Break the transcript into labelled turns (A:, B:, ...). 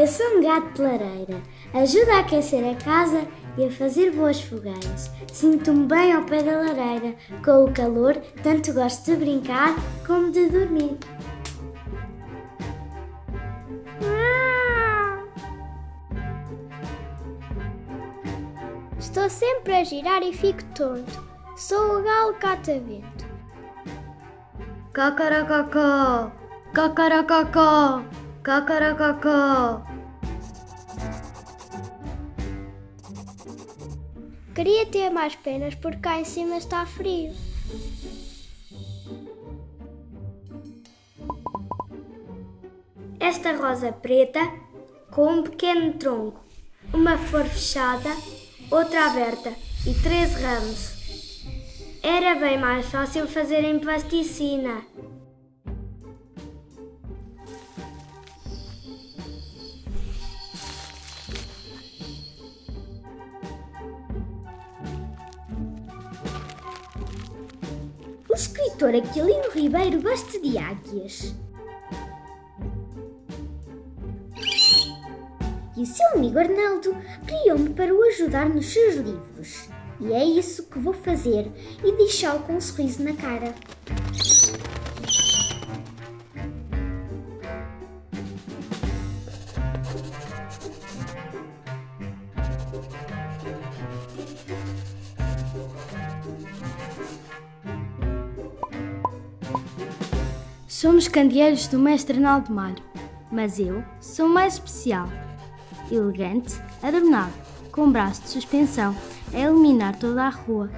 A: Eu sou um gato de lareira. Ajuda a aquecer a casa e a fazer boas fogueiras. Sinto-me bem ao pé da lareira. Com o calor, tanto gosto de brincar como de dormir.
B: Estou sempre a girar e fico tonto. Sou o galo catavento.
A: Cacaracacó, cacaracacó, cacaracacó.
B: Queria ter mais penas porque cá em cima está frio.
A: Esta rosa preta com um pequeno tronco, uma flor fechada, outra aberta e três ramos. Era bem mais fácil fazer em plasticina. Escritor Aquilino Ribeiro gosta de águias. E o seu amigo Arnaldo criou-me para o ajudar nos seus livros. E é isso que vou fazer e deixá-lo com um sorriso na cara.
C: Somos candeeiros do mestre Arnaldo Malho, mas eu sou mais especial. Elegante, adornado, com braço de suspensão, a iluminar toda a rua.